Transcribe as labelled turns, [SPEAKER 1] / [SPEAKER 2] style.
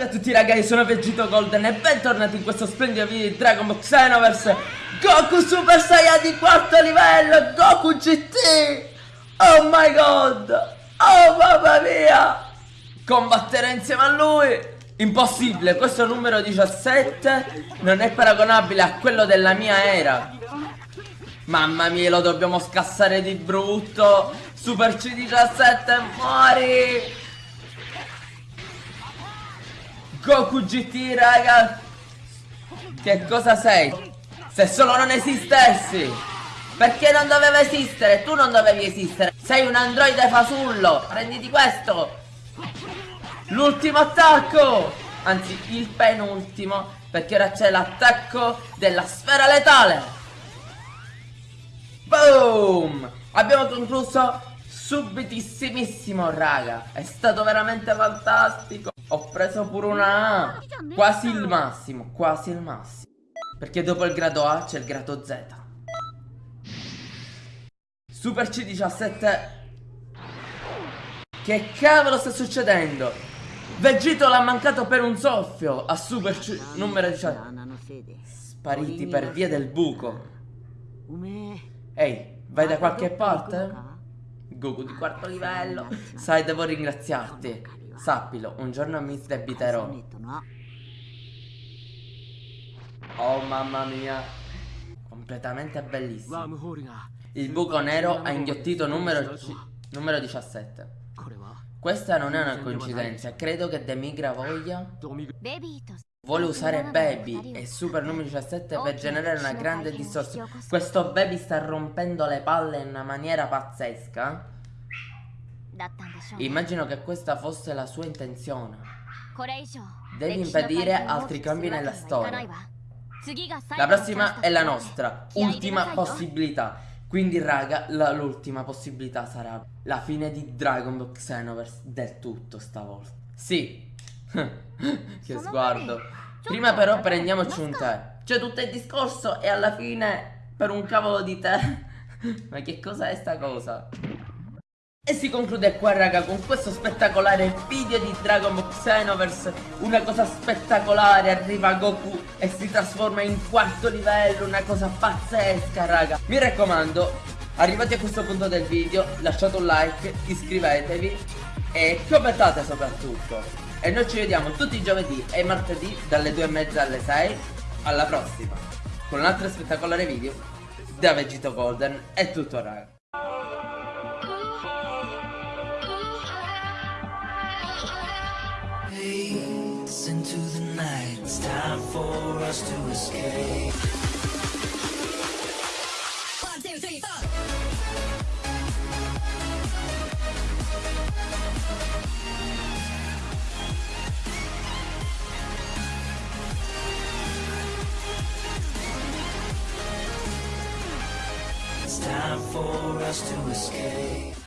[SPEAKER 1] Salve a tutti ragazzi, sono Vegito Golden e bentornati in questo splendido video di Dragon Ball Xenoverse Goku Super Saiyan di quarto livello, Goku GT Oh my god, oh mamma mia! Combattere insieme a lui! Impossibile, questo numero 17 non è paragonabile a quello della mia era. Mamma mia, lo dobbiamo scassare di brutto. Super C17, muori Goku GT raga. Che cosa sei? Se solo non esistessi. Perché non doveva esistere? Tu non dovevi esistere. Sei un androide fasullo. Prenditi questo. L'ultimo attacco. Anzi il penultimo Perché ora c'è l'attacco della sfera letale. Boom! Abbiamo concluso subitissimissimo raga. È stato veramente fantastico Ho preso pure una A. Quasi il massimo Quasi il massimo. Perché dopo il grado A c'è il grado Z. Super C17 Che cavolo sta succedendo? Vegito l'ha mancato per un soffio A Super C numero 17 Spariti per via del buco. Ehi, vai da qualche parte? Goku di quarto livello. Sai, devo ringraziarti. Sappilo, un giorno mi sdebiterò. Oh mamma mia. Completamente bellissimo. Il buco nero ha inghiottito numero, numero 17. Questa non è una coincidenza, credo che Demigra voglia Vuole usare Baby e Super numero 17 per generare una grande distorsione Questo Baby sta rompendo le palle in una maniera pazzesca. Immagino che questa fosse la sua intenzione. Devi impedire altri cambi nella storia. La prossima è la nostra ultima possibilità. Quindi raga, l'ultima possibilità sarà la fine di Dragon Ball Xenoverse del tutto stavolta. Sì. Che sguardo. Prima però prendiamoci un tè. Cioè tutto il discorso e alla fine per un cavolo di tè. Ma che cosa è sta cosa? E si conclude qua raga con questo spettacolare video di Dragon Ball Xenoverse Una cosa spettacolare, arriva Goku e si trasforma in quarto livello Una cosa pazzesca raga Mi raccomando, arrivati a questo punto del video lasciate un like, iscrivetevi e commentate soprattutto. E noi ci vediamo tutti i giovedì e martedì dalle 2 e mezza alle 6 Alla prossima. Con un altro spettacolare video da Vegito Golden. È tutto raga. Into the night It's time for us to escape time for us to escape